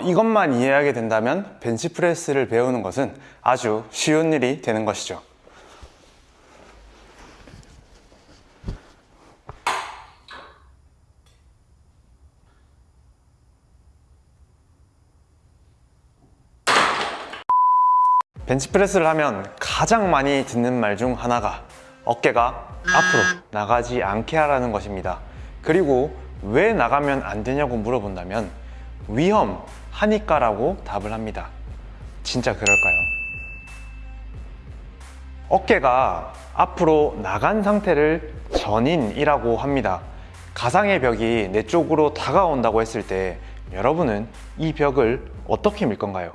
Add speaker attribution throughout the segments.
Speaker 1: 이것만 이해하게 된다면 벤치프레스를 배우는 것은 아주 쉬운 일이 되는 것이죠. 벤치프레스를 하면 가장 많이 듣는 말 중 하나가 어깨가 앞으로 나가지 않게 하라는 것입니다. 그리고 왜 나가면 안 되냐고 물어본다면 위험 하니까라고 답을 합니다. 진짜 그럴까요? 어깨가 앞으로 나간 상태를 전인이라고 합니다. 가상의 벽이 내 쪽으로 다가온다고 했을 때 여러분은 이 벽을 어떻게 밀 건가요?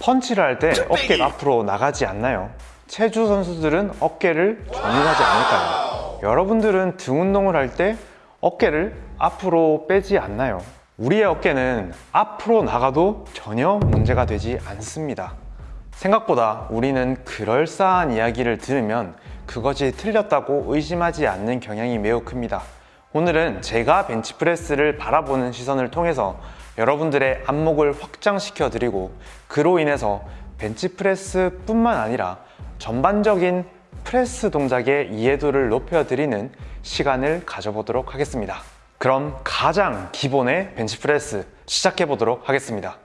Speaker 1: 펀치를 할 때 어깨가 앞으로 나가지 않나요? 체주 선수들은 어깨를 전인하지 않을까요? 여러분들은 등 운동을 할 때 어깨를 앞으로 빼지 않나요? 우리의 어깨는 앞으로 나가도 전혀 문제가 되지 않습니다. 생각보다 우리는 그럴싸한 이야기를 들으면 그것이 틀렸다고 의심하지 않는 경향이 매우 큽니다. 오늘은 제가 벤치프레스를 바라보는 시선을 통해서 여러분들의 안목을 확장시켜 드리고 그로 인해서 벤치프레스 뿐만 아니라 전반적인 프레스 동작의 이해도를 높여 드리는 시간을 가져보도록 하겠습니다. 그럼 가장 기본의 벤치프레스 시작해 보도록 하겠습니다.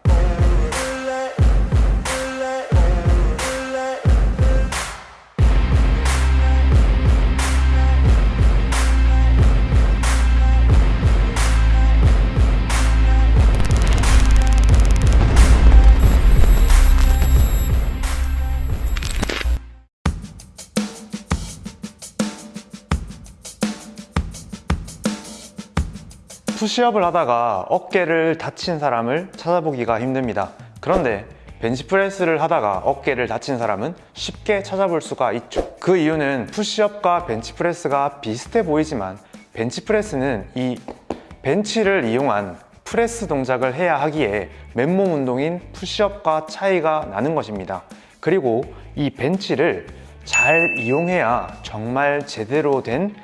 Speaker 1: 푸시업을 하다가 어깨를 다친 사람을 찾아보기가 힘듭니다. 그런데 벤치프레스를 하다가 어깨를 다친 사람은 쉽게 찾아볼 수가 있죠. 그 이유는 푸시업과 벤치프레스가 비슷해 보이지만 벤치프레스는 이 벤치를 이용한 프레스 동작을 해야 하기에 맨몸 운동인 푸시업과 차이가 나는 것입니다. 그리고 이 벤치를 잘 이용해야 정말 제대로 된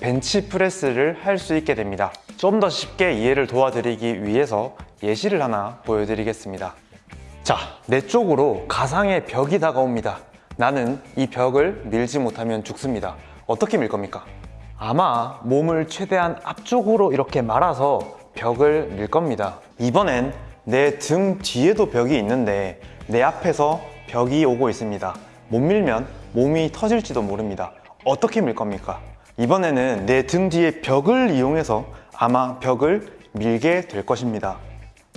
Speaker 1: 벤치프레스를 할 수 있게 됩니다. 좀 더 쉽게 이해를 도와드리기 위해서 예시를 하나 보여드리겠습니다. 자, 내 쪽으로 가상의 벽이 다가옵니다. 나는 이 벽을 밀지 못하면 죽습니다. 어떻게 밀 겁니까? 아마 몸을 최대한 앞쪽으로 이렇게 말아서 벽을 밀 겁니다. 이번엔 내 등 뒤에도 벽이 있는데 내 앞에서 벽이 오고 있습니다. 못 밀면 몸이 터질지도 모릅니다. 어떻게 밀 겁니까? 이번에는 내 등 뒤에 벽을 이용해서 아마 벽을 밀게 될 것입니다.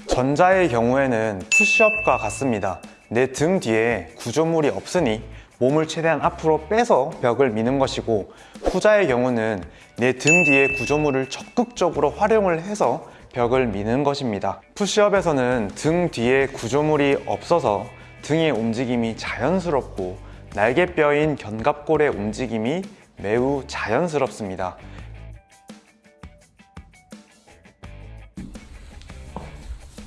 Speaker 1: 전자의 경우에는 푸시업과 같습니다. 내 등 뒤에 구조물이 없으니 몸을 최대한 앞으로 빼서 벽을 미는 것이고 후자의 경우는 내 등 뒤에 구조물을 적극적으로 활용을 해서 벽을 미는 것입니다. 푸시업에서는 등 뒤에 구조물이 없어서 등의 움직임이 자연스럽고 날개뼈인 견갑골의 움직임이 매우 자연스럽습니다.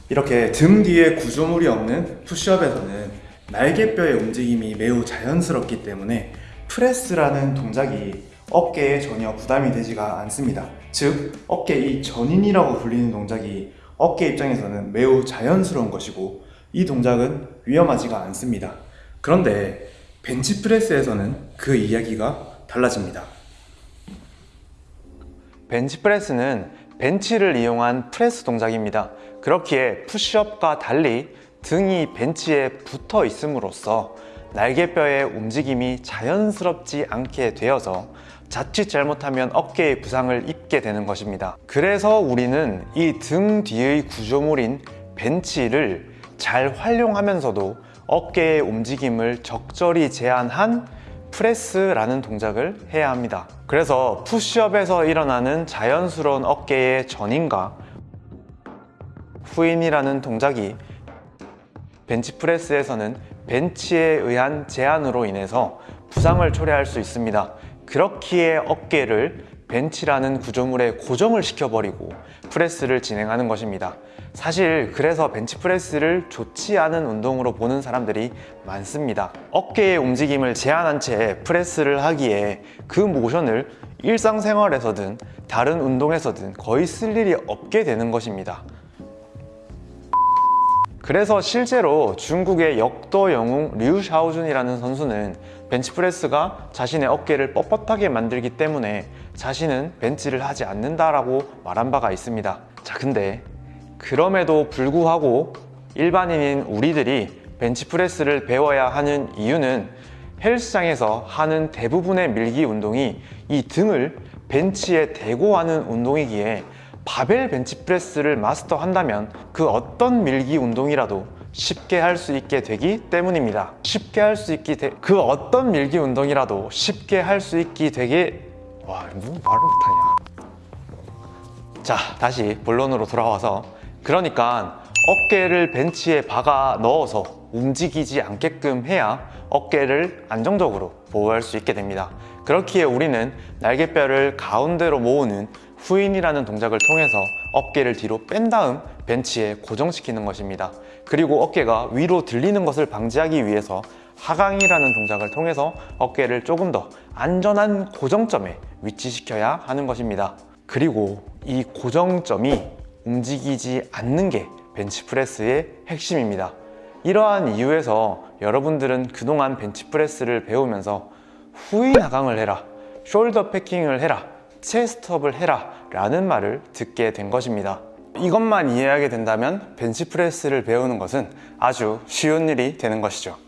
Speaker 1: 이렇게 등 뒤에 구조물이 없는 푸시업에서는 날개뼈의 움직임이 매우 자연스럽기 때문에 프레스라는 동작이 어깨에 전혀 부담이 되지가 않습니다. 즉, 어깨 이 전인이라고 불리는 동작이 어깨 입장에서는 매우 자연스러운 것이고 이 동작은 위험하지가 않습니다. 그런데 벤치프레스에서는 그 이야기가 달라집니다. 벤치프레스는 벤치를 이용한 프레스 동작입니다. 그렇기에 푸시업과 달리 등이 벤치에 붙어 있음으로써 날개뼈의 움직임이 자연스럽지 않게 되어서 자칫 잘못하면 어깨에 부상을 입게 되는 것입니다. 그래서 우리는 이 등 뒤의 구조물인 벤치를 잘 활용하면서도 어깨의 움직임을 적절히 제한한 프레스라는 동작을 해야 합니다. 그래서 푸시업에서 일어나는 자연스러운 어깨의 전인과 후인이라는 동작이 벤치프레스에서는 벤치에 의한 제한으로 인해서 부상을 초래할 수 있습니다. 그렇기에 어깨를 벤치라는 구조물에 고정을 시켜버리고 프레스를 진행하는 것입니다. 사실 그래서 벤치프레스를 좋지 않은 운동으로 보는 사람들이 많습니다. 어깨의 움직임을 제한한 채 프레스를 하기에 그 모션을 일상생활에서든 다른 운동에서든 거의 쓸 일이 없게 되는 것입니다. 그래서 실제로 중국의 역도 영웅 류 샤오준이라는 선수는 벤치프레스가 자신의 어깨를 뻣뻣하게 만들기 때문에 자신은 벤치를 하지 않는다라고 말한 바가 있습니다. 자, 근데 그럼에도 불구하고 일반인인 우리들이 벤치프레스를 배워야 하는 이유는 헬스장에서 하는 대부분의 밀기 운동이 이 등을 벤치에 대고 하는 운동이기에 바벨 벤치프레스를 마스터한다면 그 어떤 밀기 운동이라도 쉽게 할 수 있게 되기 때문입니다. 쉽게 할 수 있기 되... 그 어떤 밀기 운동이라도 쉽게 할 수 있게 되게 와, 뭐 말을 못하냐. 자, 다시 본론으로 돌아와서 그러니까 어깨를 벤치에 박아 넣어서 움직이지 않게끔 해야 어깨를 안정적으로 보호할 수 있게 됩니다. 그렇기에 우리는 날개뼈를 가운데로 모으는 후인이라는 동작을 통해서 어깨를 뒤로 뺀 다음 벤치에 고정시키는 것입니다. 그리고 어깨가 위로 들리는 것을 방지하기 위해서 하강이라는 동작을 통해서 어깨를 조금 더 안전한 고정점에 위치시켜야 하는 것입니다. 그리고 이 고정점이 움직이지 않는 게 벤치프레스의 핵심입니다. 이러한 이유에서 여러분들은 그동안 벤치프레스를 배우면서 후인 하강을 해라, 숄더 패킹을 해라, 체스트업을 해라 라는 말을 듣게 된 것입니다. 이것만 이해하게 된다면 벤치프레스를 배우는 것은 아주 쉬운 일이 되는 것이죠.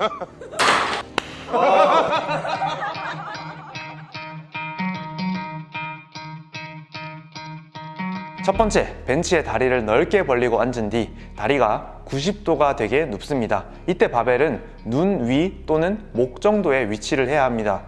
Speaker 1: 첫 번째, 벤치에 다리를 넓게 벌리고 앉은 뒤 다리가 90도가 되게 눕습니다. 이때 바벨은 눈 위 또는 목 정도의 위치를 해야 합니다.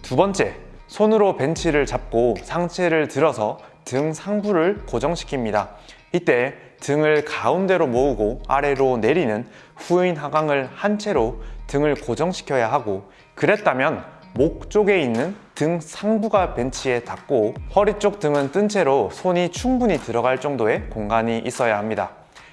Speaker 1: 두 번째, 손으로 벤치를 잡고 상체를 들어서 등 상부를 고정시킵니다. 이때 등을 가운데로 모으고 아래로 내리는 후인 하강을 한 채로 등을 고정시켜야 하고 그랬다면 목 쪽에 있는 등 상부가 벤치에 닿고 허리 쪽 등은 뜬 채로 손이 충분히 들어갈 정도의 공간이 있어야 합니다.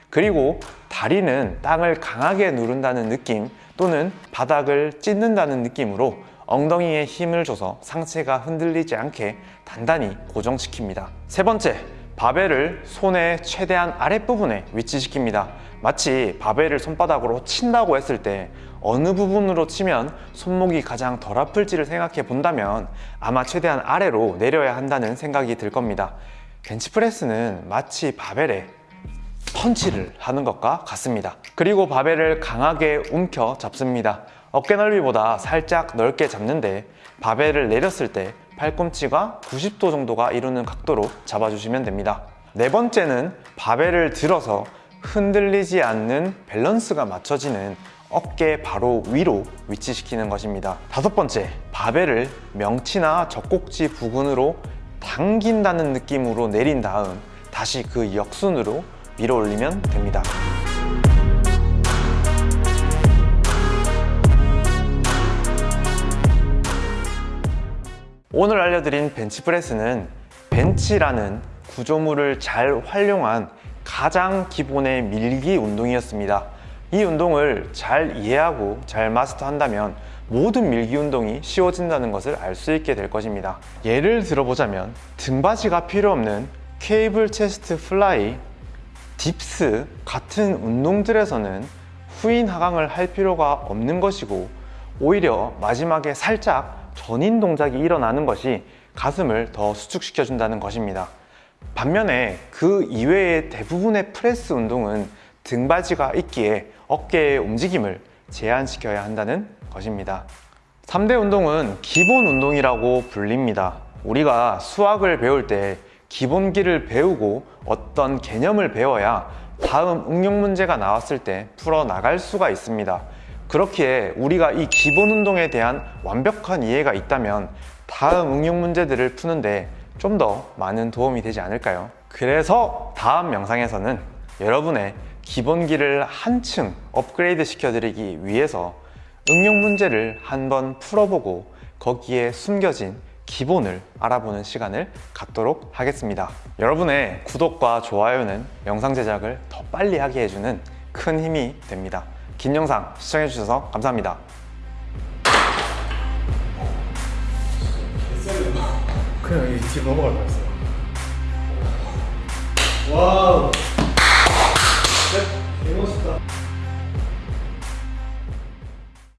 Speaker 1: 그리고 다리는 땅을 강하게 누른다는 느낌 또는 바닥을 찢는다는 느낌으로 엉덩이에 힘을 줘서 상체가 흔들리지 않게 단단히 고정시킵니다. 세 번째, 바벨을 손의 최대한 아랫부분에 위치시킵니다. 마치 바벨을 손바닥으로 친다고 했을 때 어느 부분으로 치면 손목이 가장 덜 아플지를 생각해 본다면 아마 최대한 아래로 내려야 한다는 생각이 들 겁니다. 벤치프레스는 마치 바벨에 펀치를 하는 것과 같습니다. 그리고 바벨을 강하게 움켜 잡습니다. 어깨 넓이보다 살짝 넓게 잡는데 바벨을 내렸을 때 팔꿈치가 90도 정도가 이루는 각도로 잡아주시면 됩니다. 네 번째는 바벨을 들어서 흔들리지 않는 밸런스가 맞춰지는 어깨 바로 위로 위치시키는 것입니다. 다섯 번째, 바벨을 명치나 젖꼭지 부근으로 당긴다는 느낌으로 내린 다음 다시 그 역순으로 밀어 올리면 됩니다. 오늘 알려드린 벤치프레스는 벤치라는 구조물을 잘 활용한 가장 기본의 밀기 운동이었습니다. 이 운동을 잘 이해하고 잘 마스터한다면 모든 밀기 운동이 쉬워진다는 것을 알 수 있게 될 것입니다. 예를 들어보자면 등받이가 필요 없는 cable chest fly, dips 같은 운동들에서는 후인 하강을 할 필요가 없는 것이고 오히려 마지막에 살짝 전인 동작이 일어나는 것이 가슴을 더 수축시켜 준다는 것입니다. 반면에 그 이외의 대부분의 프레스 운동은 등받이가 있기에 어깨의 움직임을 제한시켜야 한다는 것입니다. 3대 운동은 기본 운동이라고 불립니다. 우리가 수학을 배울 때 기본기를 배우고 어떤 개념을 배워야 다음 응용 문제가 나왔을 때 풀어나갈 수가 있습니다 그렇기에 우리가 이 기본 운동에 대한 완벽한 이해가 있다면 다음 응용 문제들을 푸는데 좀 더 많은 도움이 되지 않을까요? 그래서 다음 영상에서는 여러분의 기본기를 한층 업그레이드 시켜드리기 위해서 응용 문제를 한번 풀어보고 거기에 숨겨진 기본을 알아보는 시간을 갖도록 하겠습니다. 여러분의 구독과 좋아요는 영상 제작을 더 빨리 하게 해주는 큰 힘이 됩니다. 긴 영상 시청해주셔서 감사합니다.
Speaker 2: 그냥 이집 넘어갈 뻔했어. 와우. 네, 개멋있다.